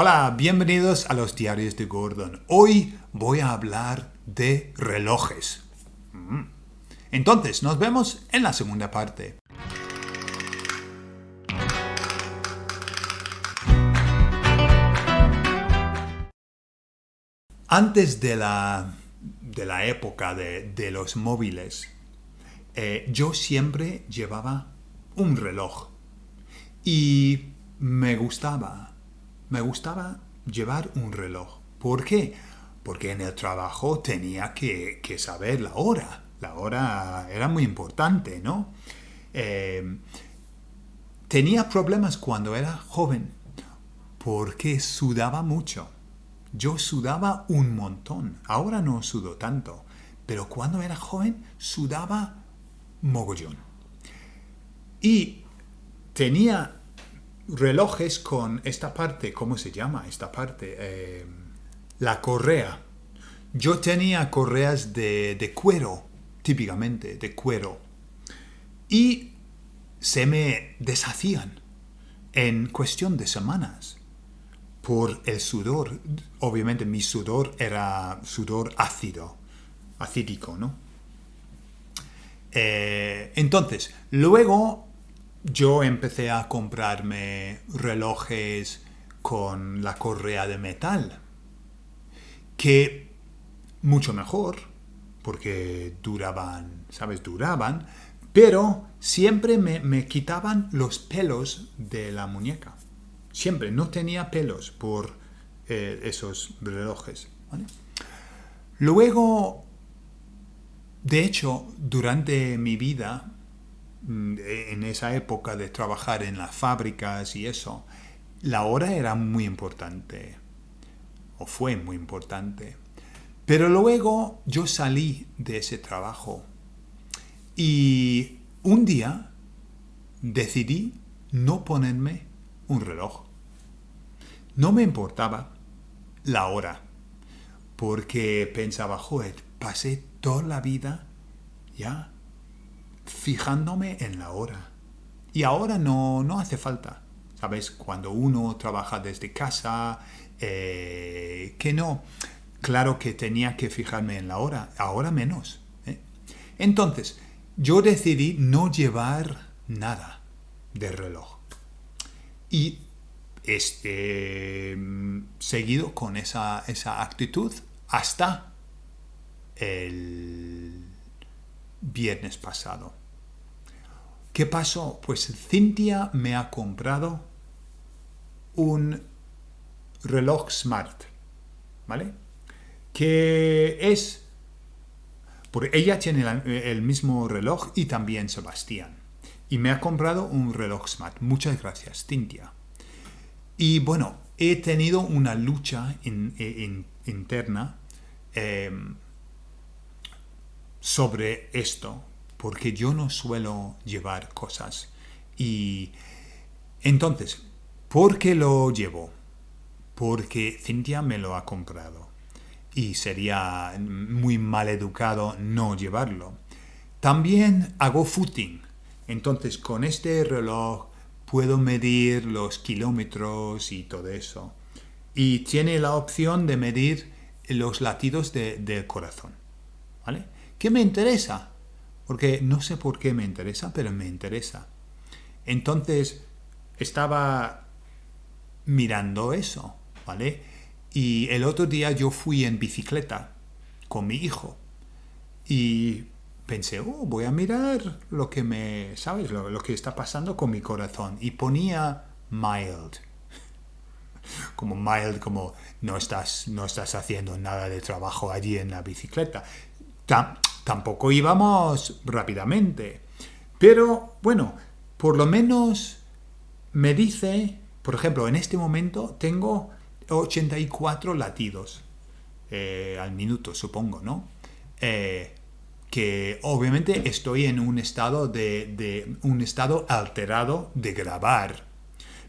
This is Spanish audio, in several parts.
Hola, bienvenidos a los diarios de Gordon. Hoy voy a hablar de relojes. Mm. Entonces, nos vemos en la segunda parte. Antes de la, de la época de, los móviles, eh, yo siempre llevaba un reloj y me gustaba, me gustaba llevar un reloj. ¿Por qué? Porque en el trabajo tenía que, saber la hora. La hora era muy importante, ¿no? Eh, tenía problemas cuando era joven porque sudaba mucho. Yo sudaba un montón. Ahora no sudo tanto. Pero cuando era joven sudaba mogollón. Y tenía relojes con esta parte, ¿cómo se llama esta parte? Eh, la correa. Yo tenía correas de, cuero, típicamente, de cuero. Y se me deshacían en cuestión de semanas por el sudor. Obviamente mi sudor era sudor ácido, acídico, ¿no? Eh, entonces, luego yo empecé a comprarme relojes con la correa de metal, que mucho mejor, porque duraban, ¿sabes? Duraban, pero siempre me, quitaban los pelos de la muñeca. Siempre, no tenía pelos por eh, esos relojes. Luego, de hecho, durante mi vida, en esa época de trabajar en las fábricas y eso, la hora era muy importante, o fue muy importante. Pero luego yo salí de ese trabajo y un día decidí no ponerme un reloj. No me importaba la hora, porque pensaba, joder, pasé toda la vida ya fijándome en la hora. Y ahora no, no hace falta. ¿Sabes? Cuando uno trabaja desde casa, eh, que no. Claro que tenía que fijarme en la hora, ahora menos. ¿eh? Entonces, yo decidí no llevar nada de reloj. Y este, seguido con esa, esa actitud hasta el viernes pasado. ¿Qué pasó? Pues Cintia me ha comprado un reloj smart, ¿vale? Que es... Porque ella tiene el mismo reloj y también Sebastián. Y me ha comprado un reloj smart. Muchas gracias, Cintia. Y bueno, he tenido una lucha interna em, sobre esto, porque yo no suelo llevar cosas. Y entonces, ¿por qué lo llevo? Porque Cintia me lo ha comprado y sería muy mal educado no llevarlo. También hago footing, entonces con este reloj puedo medir los kilómetros y todo eso. Y tiene la opción de medir los latidos del corazón. ¿Vale? ¿Qué me interesa? Porque no sé por qué me interesa, pero me interesa. Entonces, estaba mirando eso, ¿vale? Y el otro día yo fui en bicicleta con mi hijo y pensé, oh, voy a mirar lo que me, ¿sabes? Lo, que está pasando con mi corazón. Y ponía mild. Como mild, como no estás, no estás haciendo nada de trabajo allí en la bicicleta. Tampoco íbamos rápidamente. Pero bueno, por lo menos me dice, por ejemplo, en este momento tengo 84 latidos eh, al minuto, supongo, ¿no? Eh, que obviamente estoy en un estado de, un estado alterado de grabar.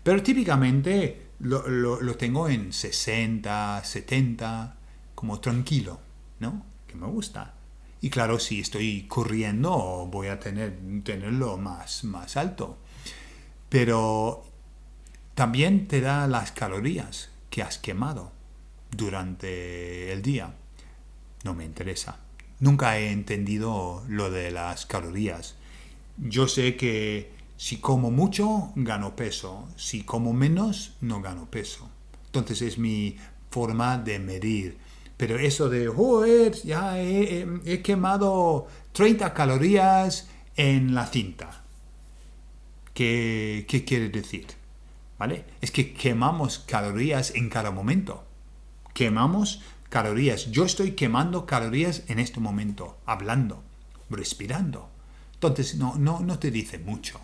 Pero típicamente lo, lo, tengo en 60, 70, como tranquilo, ¿no? Que me gusta. Y claro, si estoy corriendo voy a tener, tenerlo más, alto. Pero también te da las calorías que has quemado durante el día. No me interesa. Nunca he entendido lo de las calorías. Yo sé que si como mucho, gano peso. Si como menos, no gano peso. Entonces es mi forma de medir. Pero eso de, joder, ya he, quemado 30 calorías en la cinta. ¿Qué, ¿Qué quiere decir? ¿Vale? Es que quemamos calorías en cada momento. Quemamos calorías. Yo estoy quemando calorías en este momento, hablando, respirando. Entonces no, no, no te dice mucho.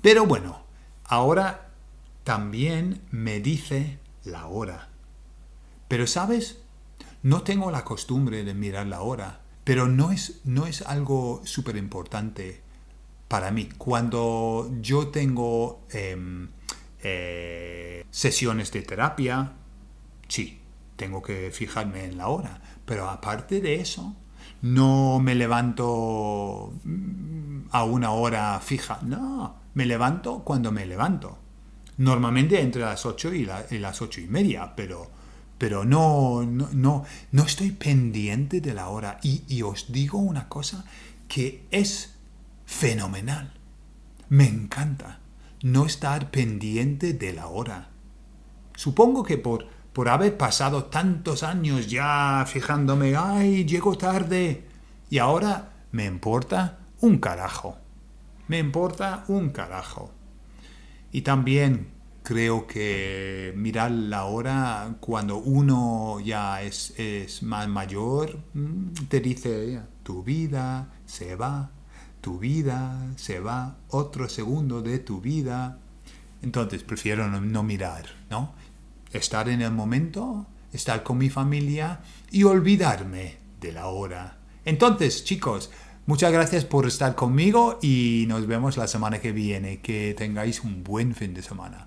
Pero bueno, ahora también me dice la hora. Pero sabes, no tengo la costumbre de mirar la hora, pero no es, no es algo súper importante para mí. Cuando yo tengo em, eh, sesiones de terapia, sí, tengo que fijarme en la hora. Pero aparte de eso, no me levanto mm, a una hora fija. No, me levanto cuando me levanto. Normalmente entre las 8 y, las ocho y media, pero, pero no, no, no, estoy pendiente de la hora. Y, y os digo una cosa que es fenomenal. Me encanta no estar pendiente de la hora. Supongo que por por haber pasado tantos años ya fijándome, ay, llego tarde. Y ahora me importa un carajo. Me importa un carajo. Y también creo que mirar la hora cuando uno ya es, es más mayor, mm, te dice, tu vida se va, tu vida se va, otro segundo de tu vida. Entonces prefiero no, no mirar, ¿no? estar en el momento, estar con mi familia y olvidarme de la hora. Entonces, chicos, muchas gracias por estar conmigo y nos vemos la semana que viene. Que tengáis un buen fin de semana.